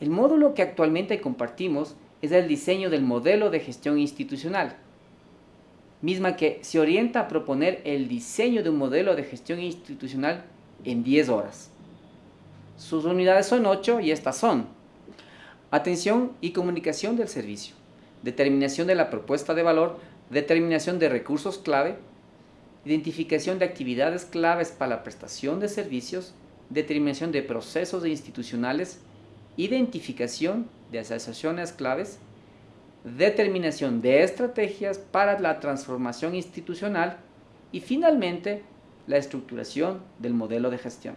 El módulo que actualmente compartimos es el diseño del modelo de gestión institucional, misma que se orienta a proponer el diseño de un modelo de gestión institucional en 10 horas. Sus unidades son 8 y estas son atención y comunicación del servicio, determinación de la propuesta de valor, determinación de recursos clave, identificación de actividades claves para la prestación de servicios, determinación de procesos institucionales, identificación de asociaciones claves, determinación de estrategias para la transformación institucional y finalmente la estructuración del modelo de gestión.